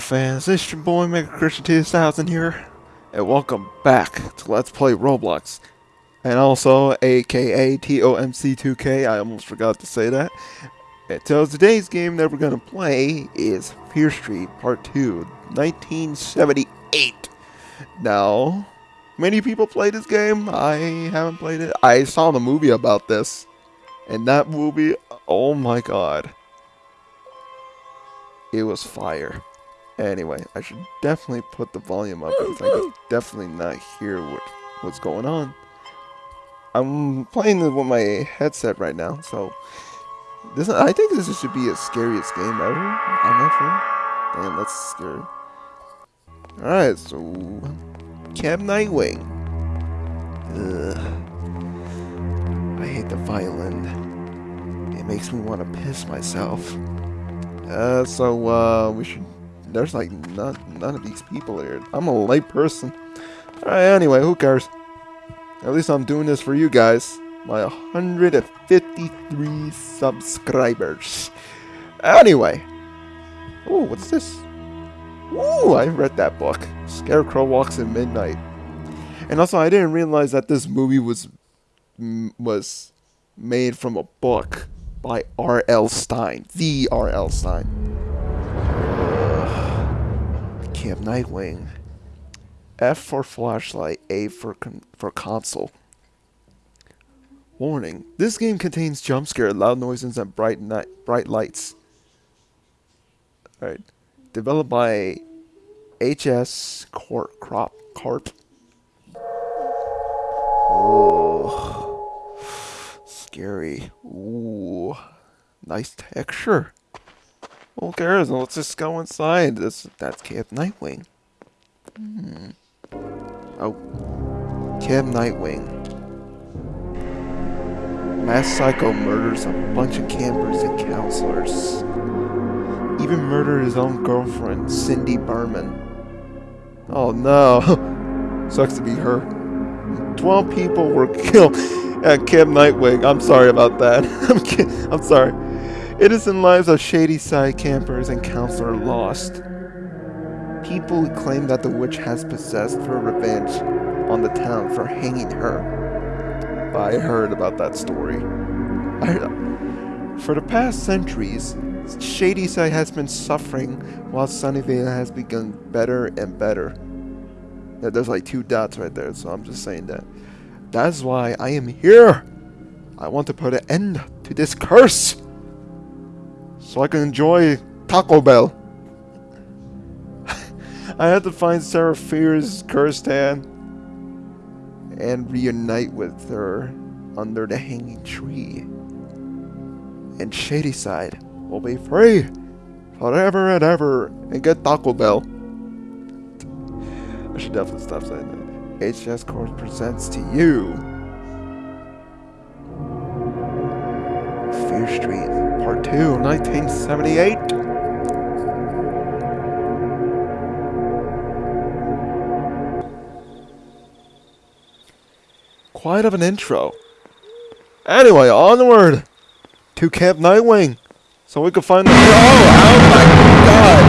Mega fans, it's your boy Mega Christian 2000 here, and welcome back to Let's Play Roblox. And also, aka TOMC2K, I almost forgot to say that. And so today's game that we're gonna play is Fear Street Part 2, 1978. Now, many people play this game, I haven't played it. I saw the movie about this, and that movie, oh my god. It was fire. Anyway, I should definitely put the volume up because I can definitely not hear what, what's going on. I'm playing with my headset right now, so this I think this should be the scariest game ever. I'm not sure. Damn, that's scary. Alright, so Camp Nightwing. Ugh. I hate the violin. It makes me want to piss myself. Uh, so, uh, we should... There's, like, not, none of these people here. I'm a late person. Alright, anyway, who cares? At least I'm doing this for you guys. My 153 subscribers. Anyway. Ooh, what's this? Ooh, I read that book. Scarecrow Walks in Midnight. And also, I didn't realize that this movie was was made from a book by R.L. Stine. The R.L. Stine. Camp Nightwing. F for flashlight, A for for console. Warning: This game contains jump scare, loud noises, and bright bright lights. Alright. Developed by HS Corp Crop Corp. Oh, scary. Ooh, nice texture. Who cares? Let's just go inside. This that's Camp Nightwing. Hmm. Oh, Camp Nightwing. Mass Psycho murders a bunch of campers and counselors. Even murdered his own girlfriend, Cindy Berman. Oh no. Sucks to be her. 12 people were killed at Camp Nightwing. I'm sorry about that. I'm, I'm sorry. Innocent lives of shady side campers and counselor lost. People claim that the witch has possessed her revenge on the town for hanging her. I heard about that story. I, for the past centuries, Shadyside has been suffering while Sunnyvale has begun better and better. There's like two dots right there, so I'm just saying that. That's why I am here. I want to put an end to this curse. So I can enjoy Taco Bell. I had to find Sarah Fier's cursed hand and reunite with her under the hanging tree. And Shadyside will be free forever and ever and get Taco Bell. I should definitely stop saying that. HS Corp presents to you Fear Street 2, 1978. Quite of an intro. Anyway, onward to Camp Nightwing. So we can find the- Oh, oh my god!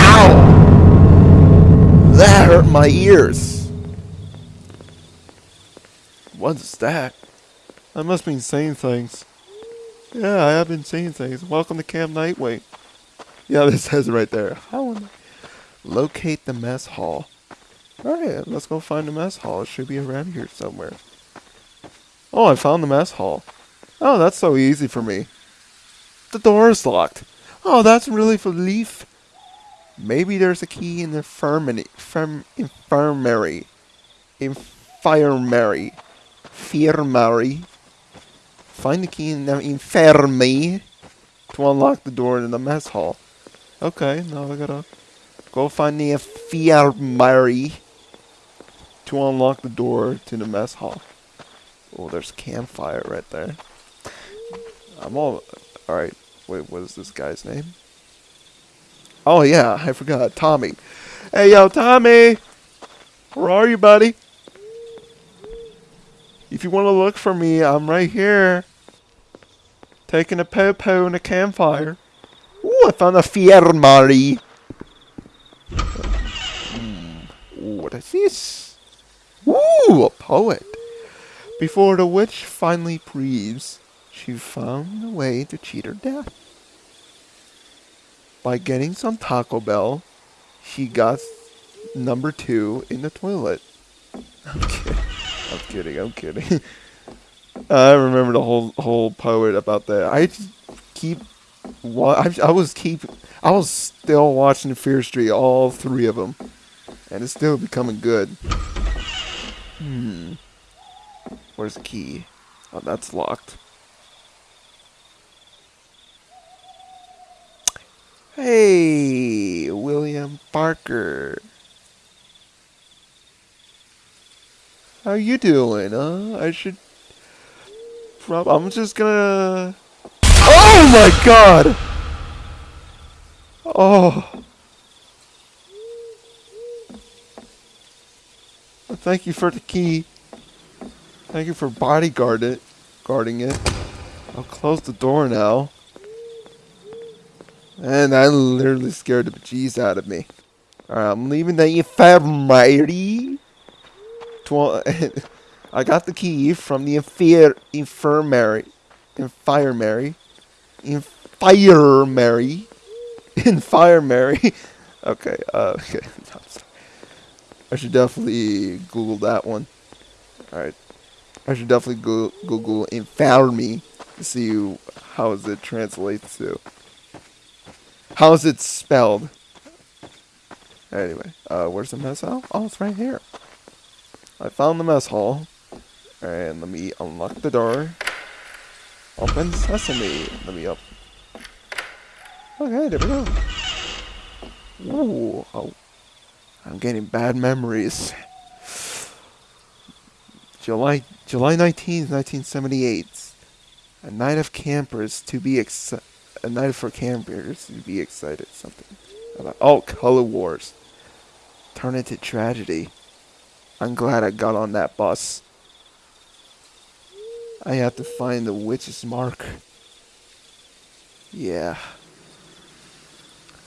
Ow! That hurt my ears. What's that? I must be saying things. Yeah, I have been seeing things. Welcome to Camp Nightwing. Yeah, this says right there. How Locate the mess hall. Alright, let's go find the mess hall. It should be around here somewhere. Oh, I found the mess hall. Oh, that's so easy for me. The door is locked. Oh, that's really for Leaf. Maybe there's a key in the infirmary. Firm, infirmary. Infirmary. Infirmary. Find the key in the infirmary to unlock the door in the mess hall. Okay, now I gotta go find the infirmary to unlock the door to the mess hall. Oh, there's a campfire right there. I'm all... Alright, wait, what is this guy's name? Oh, yeah, I forgot. Tommy. Hey, yo, Tommy! Where are you, buddy? If you want to look for me, I'm right here. Taking a po po in a campfire. Ooh, I found a fiermari. Hmm. What is this? Ooh, a poet. Before the witch finally breathes, she found a way to cheat her death. By getting some Taco Bell, she got number two in the toilet. Okay. I'm kidding. I'm kidding. I remember the whole whole poet about that. I keep. I, I was keep. I was still watching Fear Street, all three of them, and it's still becoming good. Hmm. Where's the key? Oh, that's locked. Hey, William Parker. How you doing, huh? I should... Prob I'm just gonna... Oh my god! Oh. Well, thank you for the key. Thank you for bodyguard it, guarding it. I'll close the door now. And I literally scared the bejeez out of me. Alright, I'm leaving that you the infirmary. I got the key from the infir infirmary. Infirmary. Infirmary. Infirmary. okay, uh, okay. I should definitely Google that one. Alright. I should definitely go Google infirmary to see how it translates to. How is it spelled? Anyway, uh, where's the mess hall? Oh, it's right here. I found the mess hall. And let me unlock the door. Open sesame. Let me up. Okay, there we go. Ooh, oh. I'm getting bad memories. July July 19th, 1978. A night of campers to be excited a night for campers to be excited. Something about oh, Color Wars. Turn into tragedy. I'm glad I got on that bus. I have to find the witch's mark. Yeah.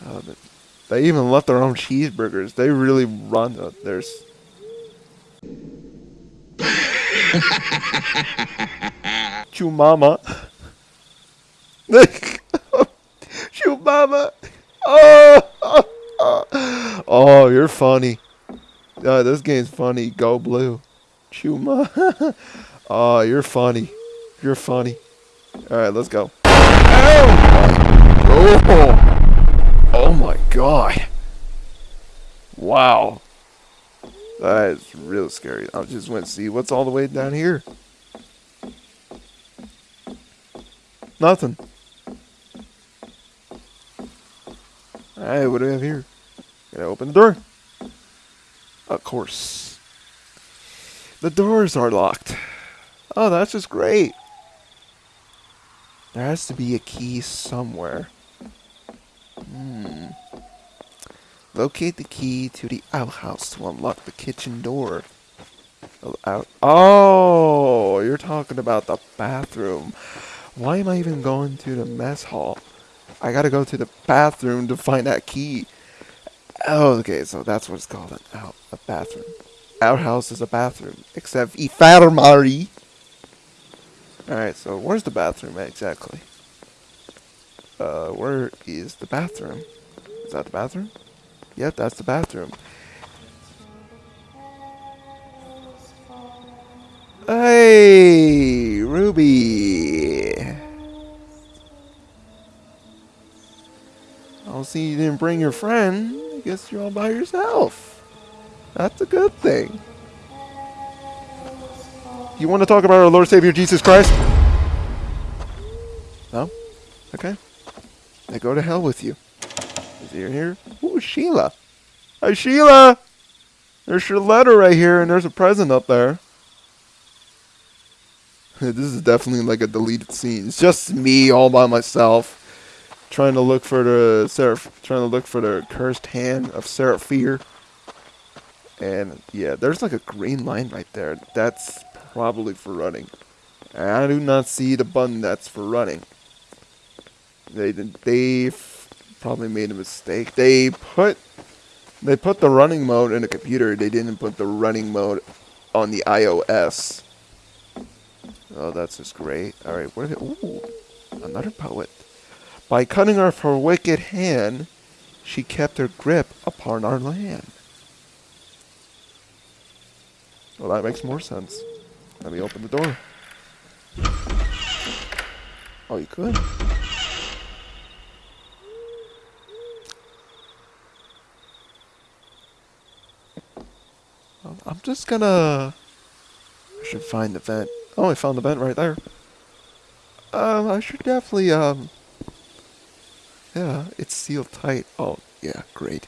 Oh, they even left their own cheeseburgers. They really run uh, there's. Chumama. Mama. Oh, oh, oh. oh you're funny. Uh, this game's funny. Go blue. Chuma. oh, you're funny. You're funny. All right, let's go. Oh my, oh, my god. Wow. That is real scary. I just went to see what's all the way down here. Nothing. Alright, what do we have here? Gotta open the door. Of course. The doors are locked. Oh, that's just great. There has to be a key somewhere. Hmm. Locate the key to the outhouse to unlock the kitchen door. Oh, out. Oh, you're talking about the bathroom. Why am I even going to the mess hall? I gotta go to the bathroom to find that key. Oh, okay, so that's what it's called, an out, a bathroom. Our house is a bathroom, except infirmary. Alright, so where's the bathroom exactly? Uh, where is the bathroom? Is that the bathroom? Yep, that's the bathroom. Hey, Ruby. I'll see you didn't bring your friend. I guess you're all by yourself. That's a good thing. You want to talk about our Lord Savior Jesus Christ? No? Okay. They go to hell with you. Is he here? Ooh, Sheila. Hi, Sheila! There's your letter right here, and there's a present up there. this is definitely like a deleted scene. It's just me all by myself trying to look for the Seraph, trying to look for the cursed hand of Sarah Fier. And yeah, there's like a green line right there. That's probably for running. And I do not see the button that's for running. They they probably made a mistake. They put They put the running mode in a computer. They didn't put the running mode on the iOS. Oh, that's just great. All right, what? It, ooh, another poet. By cutting off her wicked hand, she kept her grip upon our land. Well, that makes more sense. Let me open the door. Oh, you could. I'm just gonna... I should find the vent. Oh, I found the vent right there. Um, I should definitely, um... Yeah, it's sealed tight. Oh, yeah, great.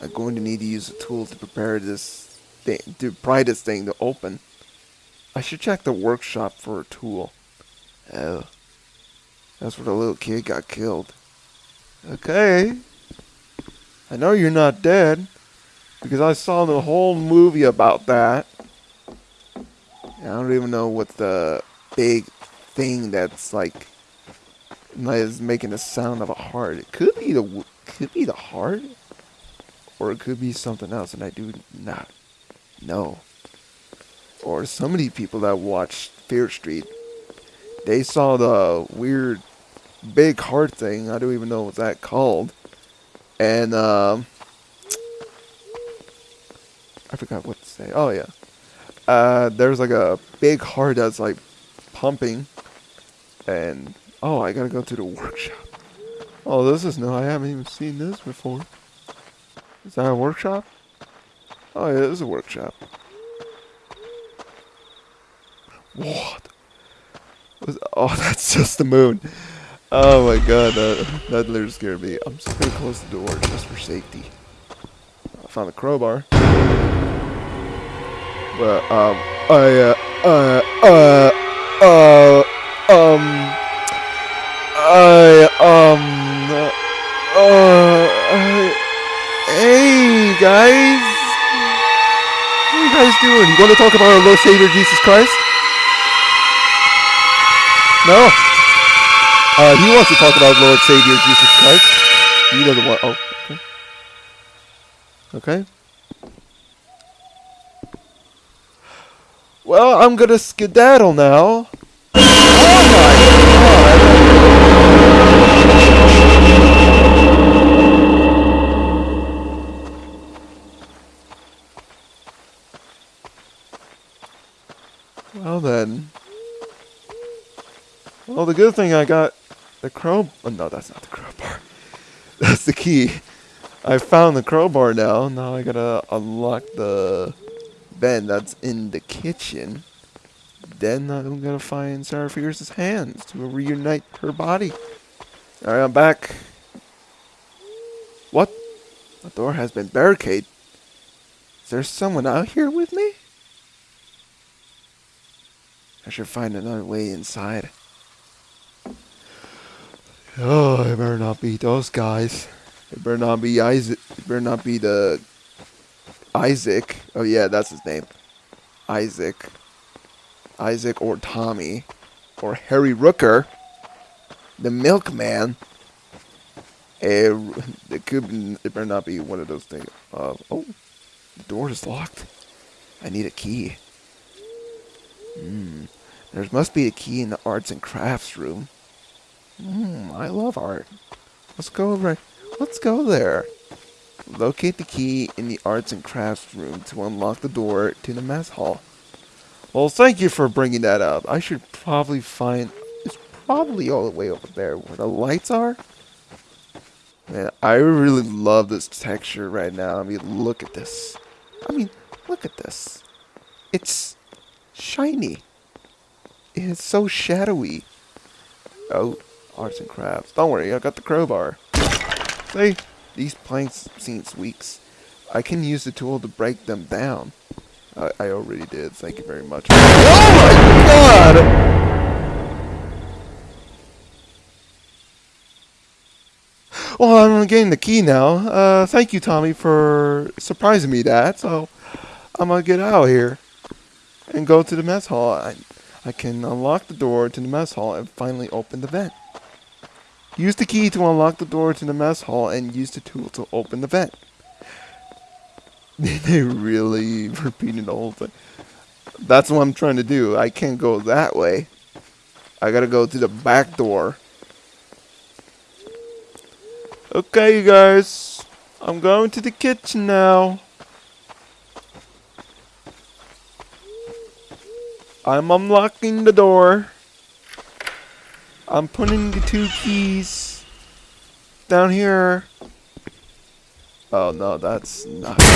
I'm going to need to use a tool to prepare this thing, to pry this thing to open. I should check the workshop for a tool. Oh. That's where the little kid got killed. Okay. I know you're not dead. Because I saw the whole movie about that. I don't even know what the big thing that's like is making the sound of a heart. It could be the could be the heart, or it could be something else, and I do not know. Or so many people that watched Fear Street, they saw the weird big heart thing. I don't even know what that called, and um, I forgot what to say. Oh yeah. Uh, there's like a big heart that's like pumping, and oh, I gotta go to the workshop. Oh, this is new. I haven't even seen this before. Is that a workshop? Oh yeah, it is a workshop. What? Oh, that's just the moon. Oh my god, that, that literally scared me. I'm just gonna close the door just for safety. I found a crowbar. But um, I uh, uh, uh, uh, You want to talk about our Lord Savior Jesus Christ? No. Uh, he wants to talk about Lord Savior Jesus Christ. He doesn't want. Oh, okay. Okay. Well, I'm gonna skedaddle now. Oh my god. Well then. Well, the good thing I got the crow. Oh, no, that's not the crowbar. That's the key. I found the crowbar now. Now I gotta unlock the Ben that's in the kitchen, then I'm gonna find Sarah Fierce's hands to reunite her body. Alright, I'm back. What? The door has been barricaded. Is there someone out here with me? Should find another way inside. Oh, it better not be those guys. It better not be Isaac. It better not be the Isaac. Oh yeah, that's his name. Isaac. Isaac or Tommy. Or Harry Rooker. The milkman. Eh, it could it better not be one of those things. Uh, oh, the door is locked. I need a key. Hmm. There must be a key in the arts and crafts room. Hmm, I love art. Let's go over. Let's go there. Locate the key in the arts and crafts room to unlock the door to the mess hall. Well, thank you for bringing that up. I should probably find... It's probably all the way over there where the lights are. Man, I really love this texture right now. I mean, look at this. I mean, look at this. It's shiny. It's so shadowy. Oh, arts and crafts. Don't worry, I got the crowbar. See? These planks seem weak. I can use the tool to break them down. I, I already did. Thank you very much. Oh my god! Well, I'm getting the key now. Uh, thank you, Tommy, for surprising me that. So, I'm gonna get out of here and go to the mess hall. I, I can unlock the door to the mess hall and finally open the vent. Use the key to unlock the door to the mess hall and use the tool to open the vent. they really repeated the whole thing. That's what I'm trying to do. I can't go that way. I gotta go to the back door. Okay, you guys. I'm going to the kitchen now. I'm unlocking the door. I'm putting the two keys down here. Oh no, that's not good.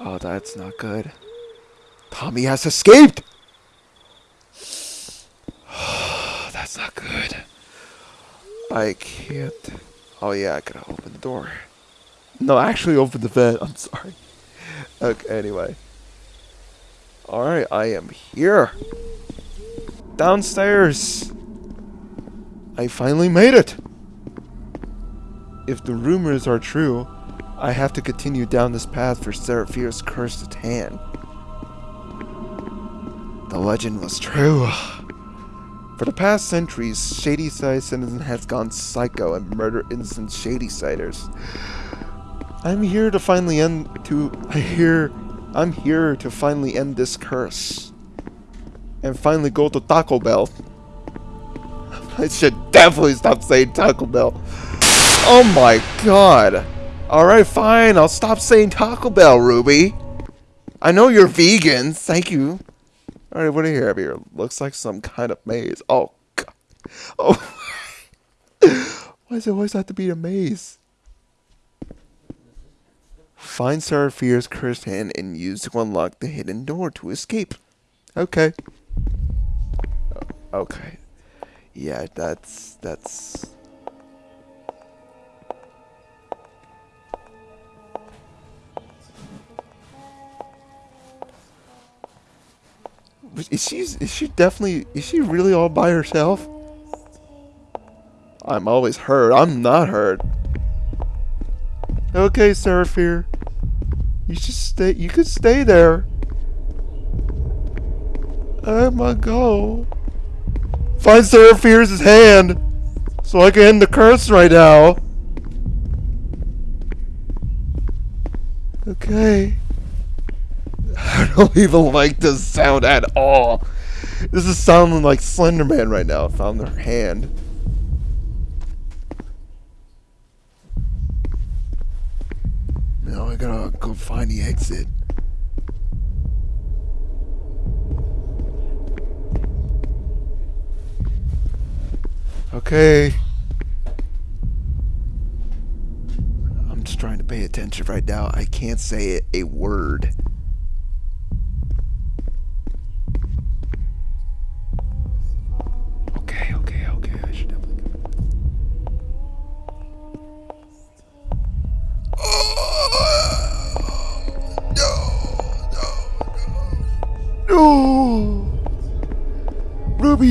Oh, that's not good. Tommy has escaped! that's not good. I can't. Oh yeah, I gotta open the door. No, actually open the vent. I'm sorry. Okay, anyway. Alright, I am here. Downstairs. I finally made it! If the rumors are true, I have to continue down this path for Sarah Fier's cursed hand. The legend was true. For the past centuries, Shadyside Citizen has gone psycho and murdered innocent Shadysiders. I'm here to finally end to I'm here to finally end this curse. And finally go to Taco Bell. I should definitely stop saying Taco Bell. Oh my god. Alright, fine. I'll stop saying Taco Bell, Ruby. I know you're vegan. Thank you. Alright, what do you have here? Looks like some kind of maze. Oh, god. Oh. Why does it always have to be a maze? Find Sarah Fier's cursed hand and use to unlock the hidden door to escape. Okay. Oh, okay. Yeah, that's that's Is she is she definitely is she really all by herself? I'm always hurt. I'm not hurt. Okay, Seraphir. You should stay you could stay there. I'm gonna go. Find Sarah Fier's hand so I can end the curse right now. Okay. I don't even like this sound at all. This is sounding like Slenderman right now. Found their hand. Now I gotta go find the exit. Okay. I'm just trying to pay attention right now. I can't say a word.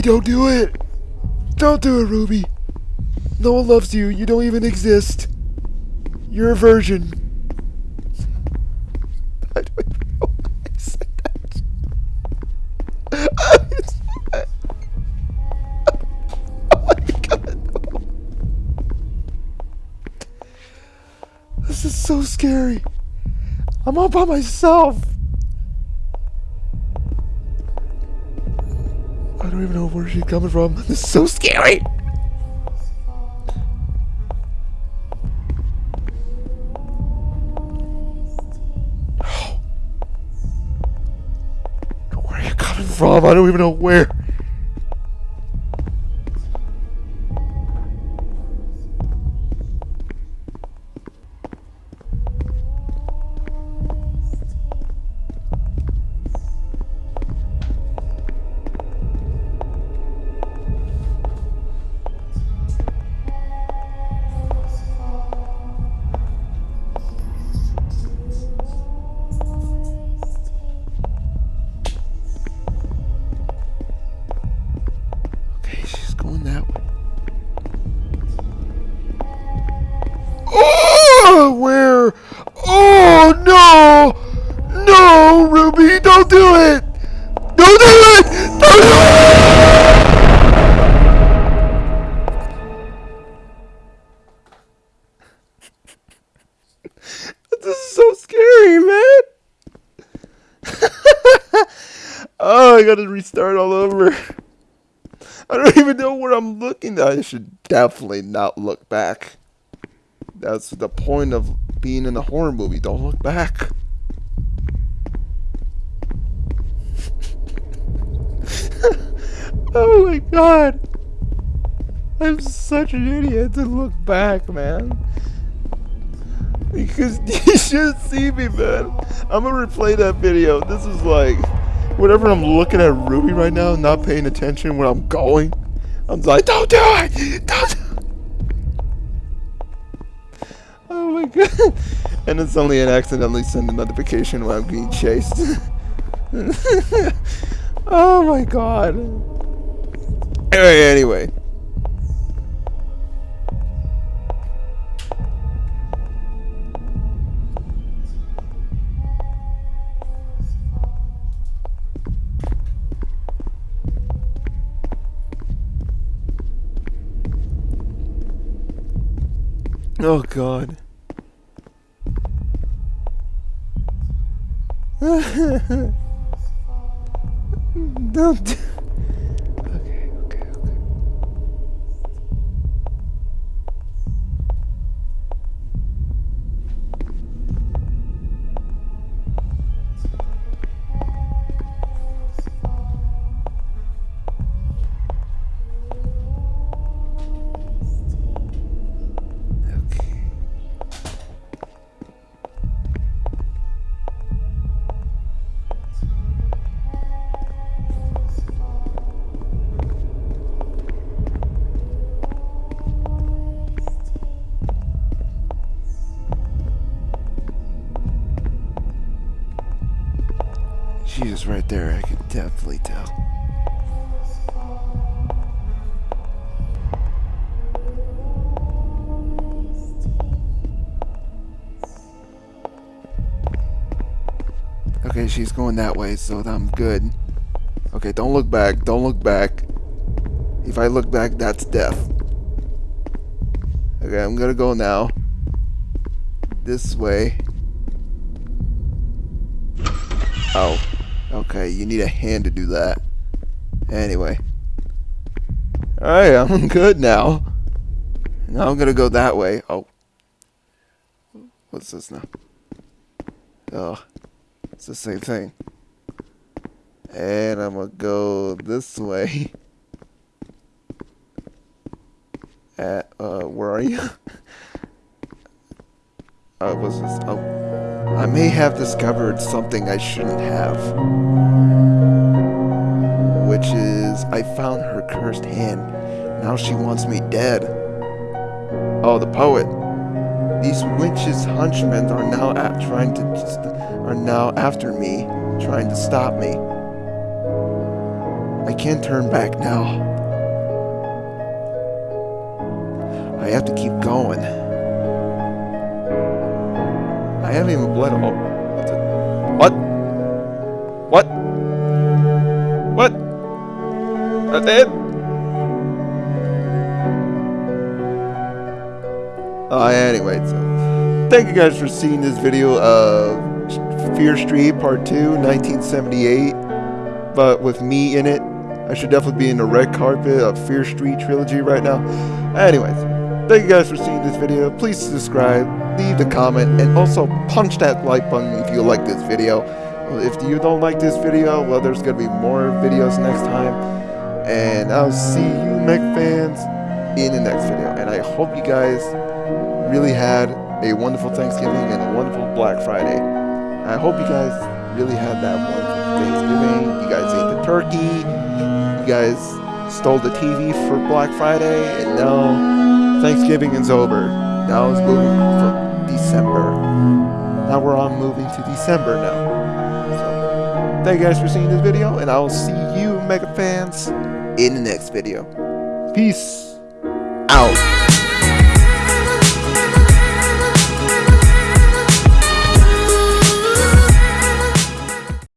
Don't do it. Don't do it, Ruby. No one loves you. You don't even exist. You're a virgin. I don't even know why I said that. oh my god. no. This is so scary. I'm all by myself. Don't even know where she's coming from. This is so scary. Where are you coming from? I don't even know where. Over. I don't even know where I'm looking. I should definitely not look back. That's the point of being in a horror movie. Don't look back. oh my god. I'm such an idiot to look back, man. Because you should see me, man. I'm gonna replay that video. This is like, whenever I'm looking at Ruby right now, not paying attention where I'm going, I'm like, don't do it! Don't do it! Oh my god. And it's only an accidentally send a notification when I'm being chased. oh my god. Anyway, anyway. Oh god. Don't. Is right there, I can definitely tell. Okay, she's going that way, so I'm good. Okay, don't look back, don't look back. If I look back, that's death. Okay, I'm gonna go now. This way. Oh. Okay, you need a hand to do that. Anyway. Alright, I'm good now. Now I'm gonna go that way. Oh. What's this now? Oh. It's the same thing. And I'm gonna go this way. At, uh, where are you? what's this? Oh. I may have discovered something I shouldn't have. Which is, I found her cursed hand. Now she wants me dead. Oh, the poet. These witches' hunchmen are now at trying to just, are now after me, trying to stop me. I can't turn back now. I have to keep going. I haven't even bled all. What? What? What? I did? Uh, anyway, so thank you guys for seeing this video of Fear Street Part 2, 1978. But with me in it, I should definitely be in the red carpet of Fear Street trilogy right now. Anyways, thank you guys for seeing this video. Please subscribe, leave a comment, and also punch that like button if you like this video. If you don't like this video, well, there's gonna be more videos next time. And I'll see you, mech fans, in the next video. And I hope you guys really had a wonderful Thanksgiving and a wonderful Black Friday. I hope you guys really had that wonderful Thanksgiving. You guys ate the turkey. You guys stole the TV for Black Friday, and now Thanksgiving is over. Now it's moving from December. Now we're on moving to December now. So, thank you guys for seeing this video, and I will see you, Mega fans, in the next video. Peace.